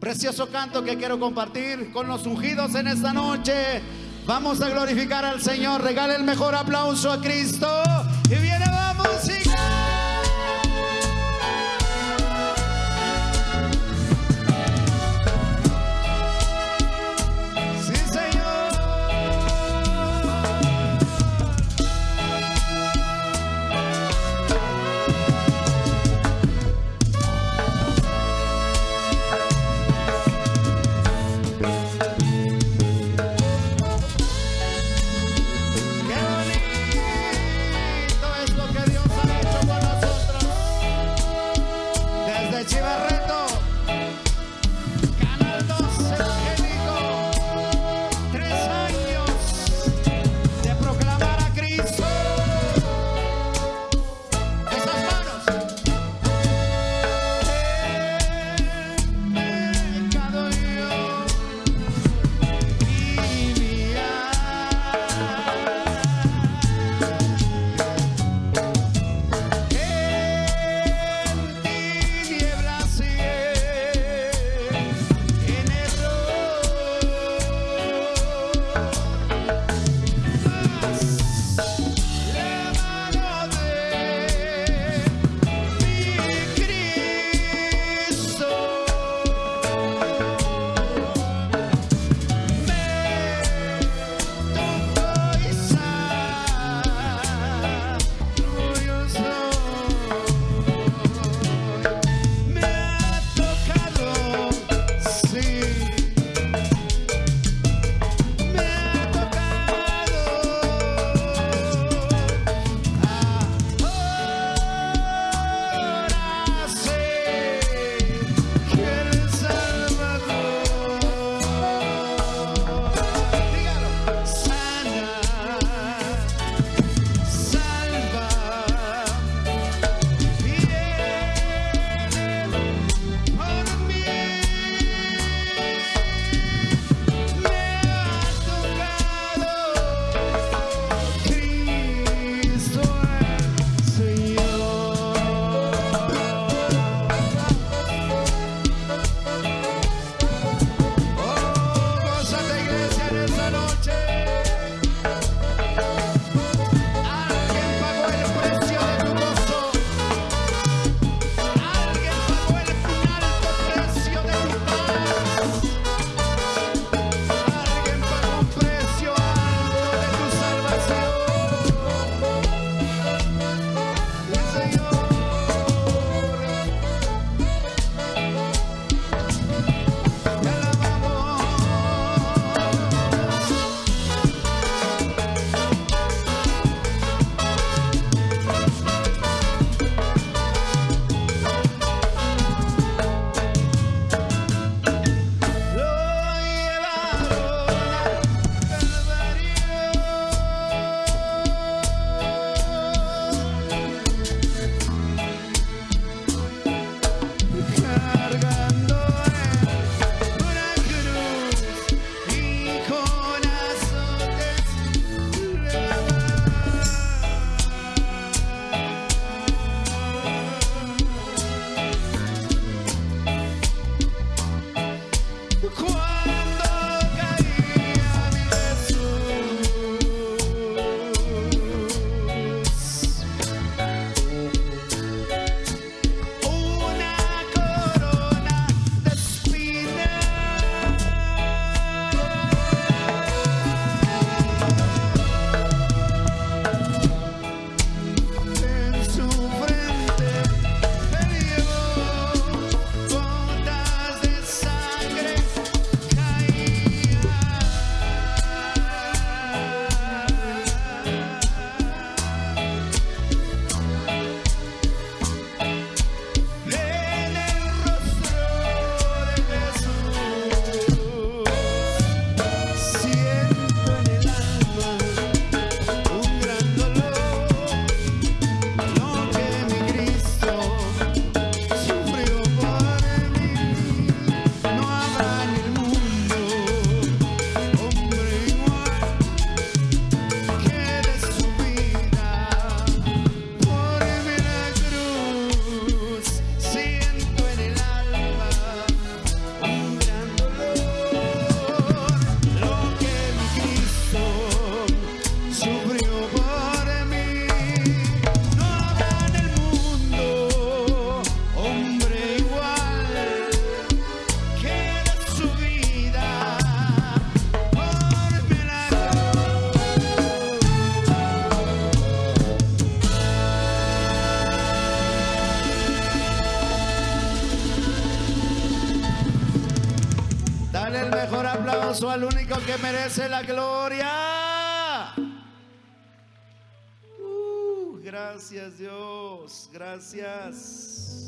Precioso canto que quiero compartir con los ungidos en esta noche. Vamos a glorificar al Señor. Regale el mejor aplauso a Cristo. Y viene Pourquoi aplauso al único que merece la gloria. Uh, gracias Dios, gracias.